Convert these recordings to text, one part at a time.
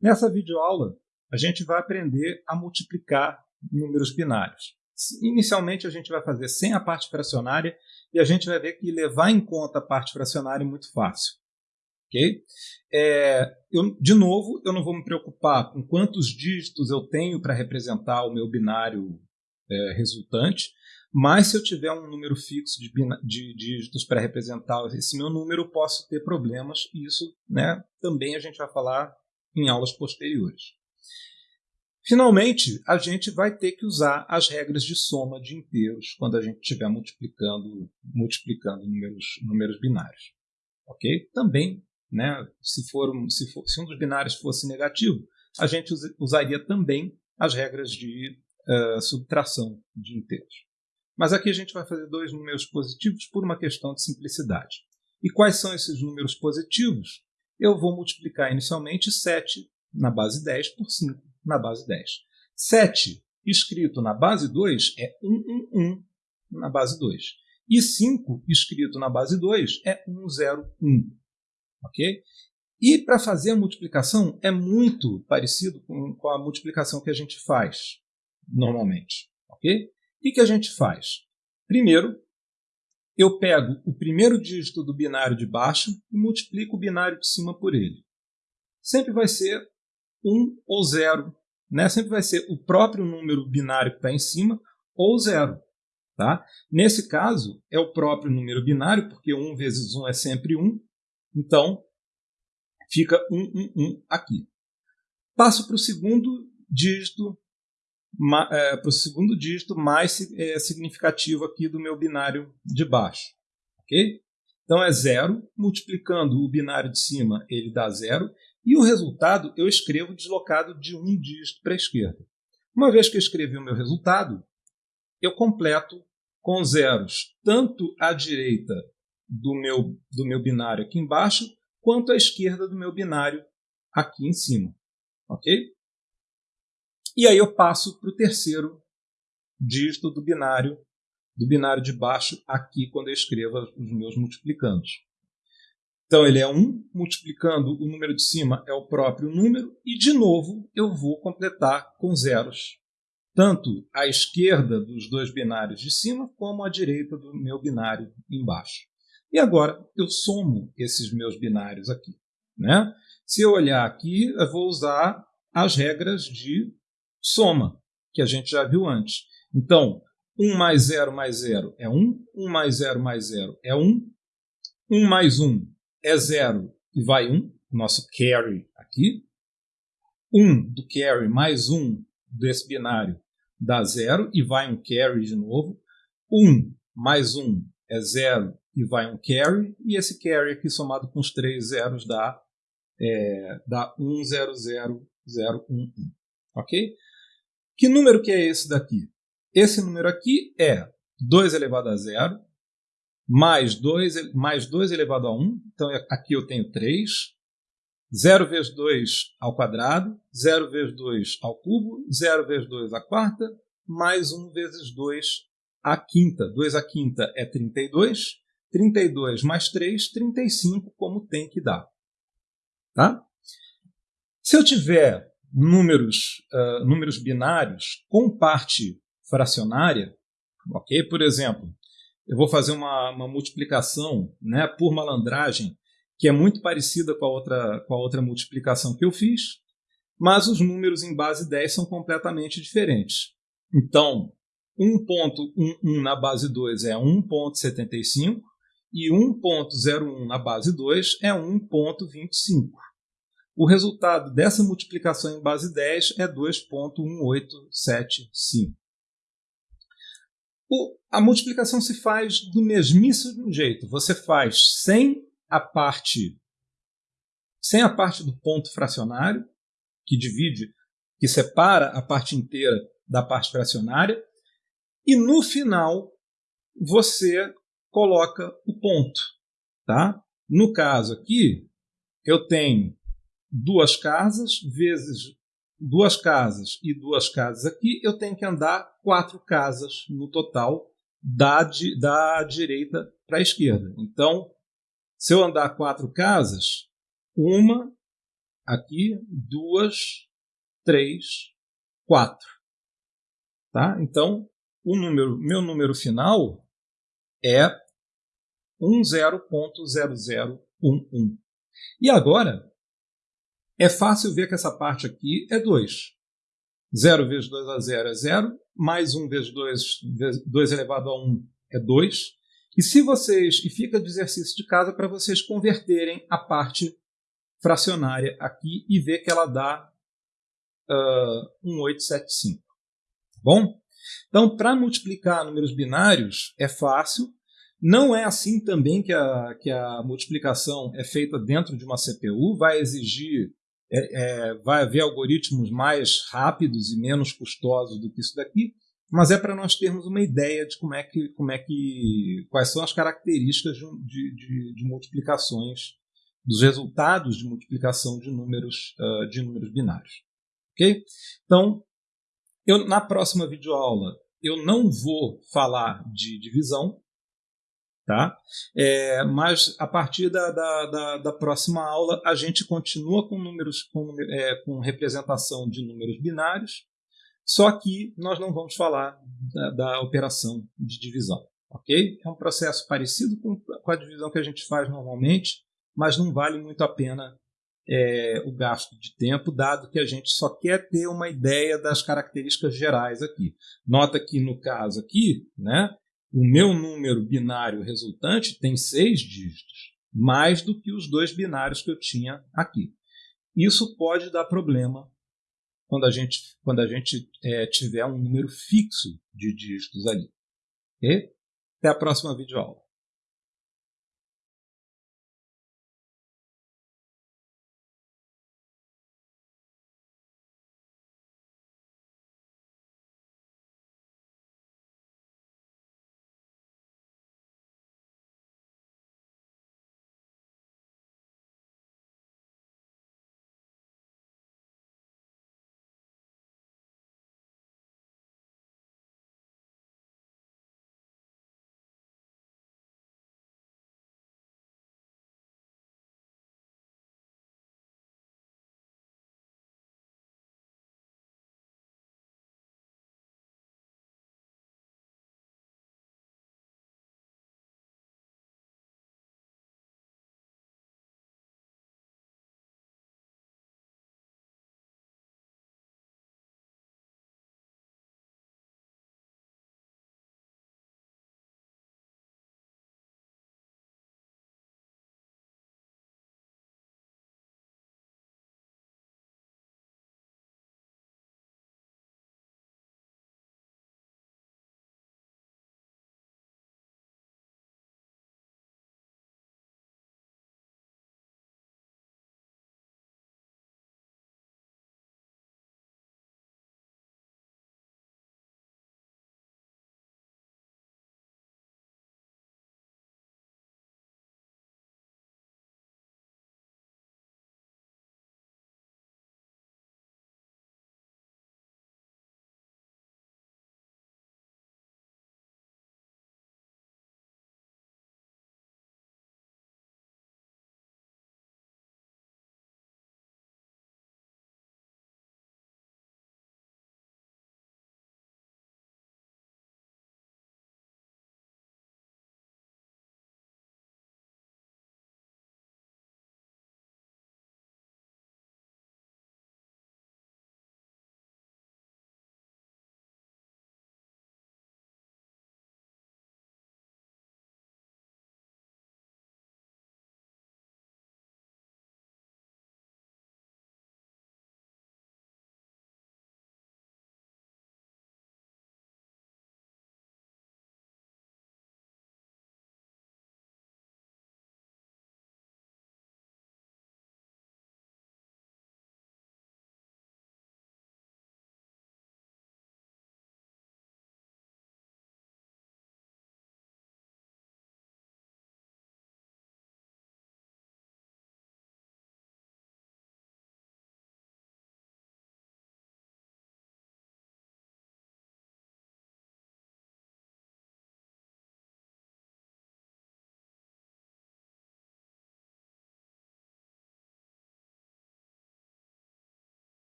Nessa videoaula, a gente vai aprender a multiplicar números binários. Inicialmente, a gente vai fazer sem a parte fracionária e a gente vai ver que levar em conta a parte fracionária é muito fácil. Okay? É, eu, de novo, eu não vou me preocupar com quantos dígitos eu tenho para representar o meu binário é, resultante, mas se eu tiver um número fixo de, de dígitos para representar esse meu número, posso ter problemas, e isso né, também a gente vai falar em aulas posteriores. Finalmente, a gente vai ter que usar as regras de soma de inteiros quando a gente estiver multiplicando, multiplicando números, números binários. Ok? Também, né, se, for um, se, for, se um dos binários fosse negativo, a gente usaria também as regras de uh, subtração de inteiros. Mas aqui a gente vai fazer dois números positivos por uma questão de simplicidade. E quais são esses números positivos? Eu vou multiplicar inicialmente 7 na base 10 por 5 na base 10. 7 escrito na base 2 é 111 na base 2. E 5 escrito na base 2 é 101. Ok? E para fazer a multiplicação é muito parecido com, com, a multiplicação que a gente faz normalmente. Ok? O que a gente faz? Primeiro, eu pego o primeiro dígito do binário de baixo e multiplico o binário de cima por ele. Sempre vai ser 1 ou 0. Né? Sempre vai ser o próprio número binário que está em cima ou 0. Tá? Nesse caso, é o próprio número binário, porque 1 vezes 1 é sempre 1. Então, fica 1, 1, 1 aqui. Passo para o segundo dígito é, para o segundo dígito mais é, significativo aqui do meu binário de baixo. ok? Então é zero, multiplicando o binário de cima, ele dá zero, e o resultado eu escrevo deslocado de um dígito para a esquerda. Uma vez que eu escrevi o meu resultado, eu completo com zeros tanto à direita do meu, do meu binário aqui embaixo, quanto à esquerda do meu binário aqui em cima. Ok? E aí eu passo para o terceiro dígito do binário, do binário de baixo aqui quando eu escrevo os meus multiplicandos. Então ele é 1, multiplicando o número de cima é o próprio número, e de novo eu vou completar com zeros, tanto à esquerda dos dois binários de cima, como à direita do meu binário embaixo. E agora eu somo esses meus binários aqui. Né? Se eu olhar aqui, eu vou usar as regras de soma, que a gente já viu antes. Então, 1 mais 0 mais 0 é 1, 1 mais 0 mais 0 é 1, 1 mais 1 é 0 e vai 1, nosso carry aqui. 1 do carry mais 1 desse binário dá 0 e vai um carry de novo. 1 mais 1 é 0 e vai um carry. E esse carry aqui somado com os três zeros dá, é, dá 1, 0, 0, 0, 1, 1. Ok? Que número que é esse daqui? Esse número aqui é 2 elevado a 0 mais 2, mais 2 elevado a 1. Então, aqui eu tenho 3. 0 vezes 2 ao quadrado, 0 vezes 2 ao cubo, 0 vezes 2 à quarta, mais 1 vezes 2 à quinta. 2 à quinta é 32. 32 mais 3, 35, como tem que dar. Tá? Se eu tiver números, uh, números binários com parte fracionária, ok? Por exemplo, eu vou fazer uma, uma multiplicação né, por malandragem que é muito parecida com a, outra, com a outra multiplicação que eu fiz, mas os números em base 10 são completamente diferentes. Então, 1.11 na base 2 é 1.75 e 1.01 na base 2 é 1.25. O resultado dessa multiplicação em base 10 é 2.1875. a multiplicação se faz do mesmíssimo jeito. Você faz sem a parte sem a parte do ponto fracionário, que divide, que separa a parte inteira da parte fracionária, e no final você coloca o ponto, tá? No caso aqui, eu tenho duas casas vezes duas casas e duas casas aqui, eu tenho que andar quatro casas no total da, da direita para a esquerda. Então, se eu andar quatro casas, uma aqui, duas, três, quatro. Tá? Então, o número, meu número final é 10.0011. E agora, é fácil ver que essa parte aqui é 2. 0 vezes 2 a 0 é 0, mais 1 vezes 2, 2 elevado a 1 é 2. E se vocês, e fica de exercício de casa para vocês converterem a parte fracionária aqui e ver que ela dá uh, 1875. Bom? Então, para multiplicar números binários é fácil. Não é assim também que a, que a multiplicação é feita dentro de uma CPU, vai exigir, é, é, vai haver algoritmos mais rápidos e menos custosos do que isso daqui, mas é para nós termos uma ideia de como é que, como é que, quais são as características de, de, de multiplicações, dos resultados de multiplicação de números, uh, de números binários. Ok? Então, eu, na próxima videoaula, eu não vou falar de divisão, tá? É, mas a partir da, da, da, da, próxima aula, a gente continua com números, com, é, com representação de números binários, só que nós não vamos falar da, da, operação de divisão. ok? É um processo parecido com, com, a divisão que a gente faz normalmente, mas não vale muito a pena é, o gasto de tempo, dado que a gente só quer ter uma ideia das características gerais aqui. Nota que no caso aqui, né, o meu número binário resultante tem seis dígitos, mais do que os dois binários que eu tinha aqui. Isso pode dar problema quando a gente, quando a gente é, tiver um número fixo de dígitos ali. Okay? Até a próxima videoaula.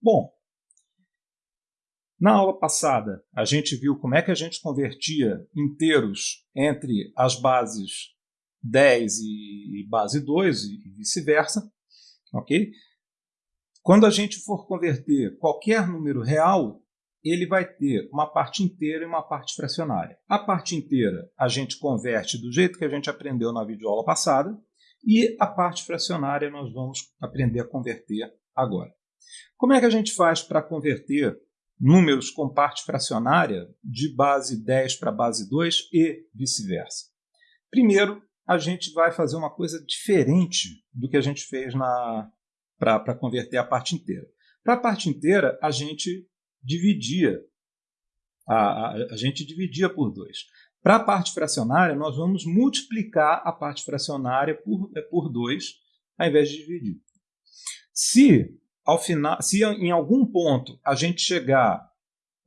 Bom, na aula passada, a gente viu como é que a gente convertia inteiros entre as bases 10 e base 2 e vice-versa. ok? Quando a gente for converter qualquer número real, ele vai ter uma parte inteira e uma parte fracionária. A parte inteira a gente converte do jeito que a gente aprendeu na videoaula passada e a parte fracionária nós vamos aprender a converter agora. Como é que a gente faz para converter números com parte fracionária de base 10 para base 2 e vice-versa. Primeiro, a gente vai fazer uma coisa diferente do que a gente fez para converter a parte inteira. Para a parte inteira, a gente dividia a, a, a gente dividia por 2. Para a parte fracionária, nós vamos multiplicar a parte fracionária por, por 2, ao invés de dividir. Se ao final, se em algum ponto a gente chegar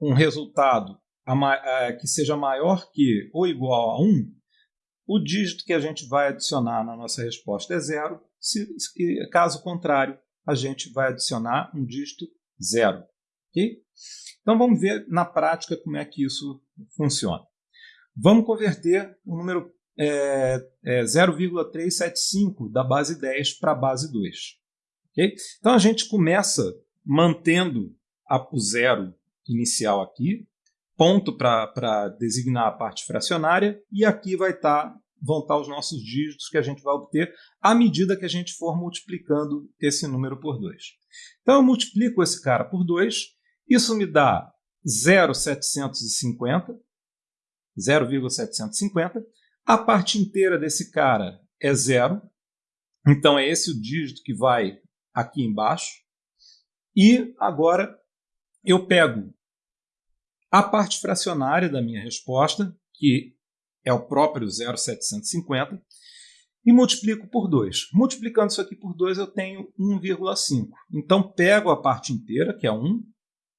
um resultado que seja maior que ou igual a 1, o dígito que a gente vai adicionar na nossa resposta é zero. Se, caso contrário, a gente vai adicionar um dígito zero. Okay? Então vamos ver na prática como é que isso funciona. Vamos converter o número é, é 0,375 da base 10 para a base 2. Então a gente começa mantendo a, o zero inicial aqui, ponto para designar a parte fracionária, e aqui vai estar tá, vão estar tá os nossos dígitos que a gente vai obter à medida que a gente for multiplicando esse número por 2. Então eu multiplico esse cara por 2, isso me dá 0,750, 0,750. A parte inteira desse cara é zero, então é esse o dígito que vai aqui embaixo. E agora eu pego a parte fracionária da minha resposta, que é o próprio 0,750, e multiplico por 2. Multiplicando isso aqui por 2, eu tenho 1,5. Então, pego a parte inteira, que é 1.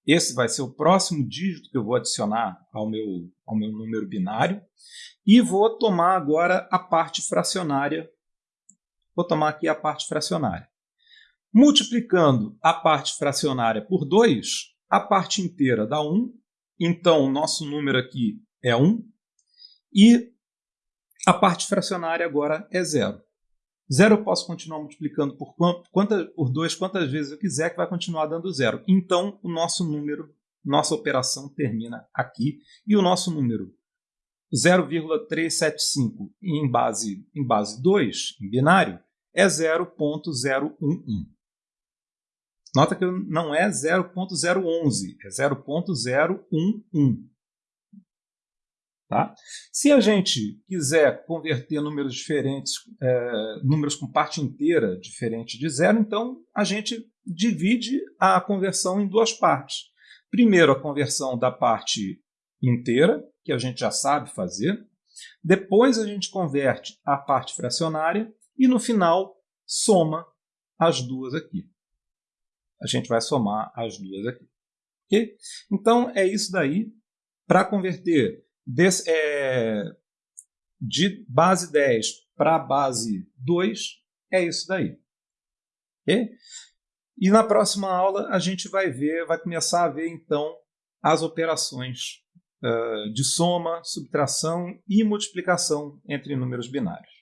Esse vai ser o próximo dígito que eu vou adicionar ao meu, ao meu número binário. E vou tomar agora a parte fracionária. Vou tomar aqui a parte fracionária. Multiplicando a parte fracionária por 2, a parte inteira dá 1. Então, o nosso número aqui é 1. E a parte fracionária agora é 0. 0 eu posso continuar multiplicando por, quanta, por 2 quantas vezes eu quiser, que vai continuar dando 0. Então, o nosso número, nossa operação termina aqui. E o nosso número 0,375 em base, em base 2, em binário, é 0.011. Nota que não é 0.011, é 0.011. Tá? Se a gente quiser converter números diferentes, é, números com parte inteira diferente de zero, então a gente divide a conversão em duas partes. Primeiro, a conversão da parte inteira, que a gente já sabe fazer. Depois, a gente converte a parte fracionária e, no final, soma as duas aqui a gente vai somar as duas aqui. Okay? Então, é isso daí. Para converter é, de base 10 para base 2, é isso daí. Okay? E na próxima aula a gente vai ver, vai começar a ver então as operações uh, de soma, subtração e multiplicação entre números binários.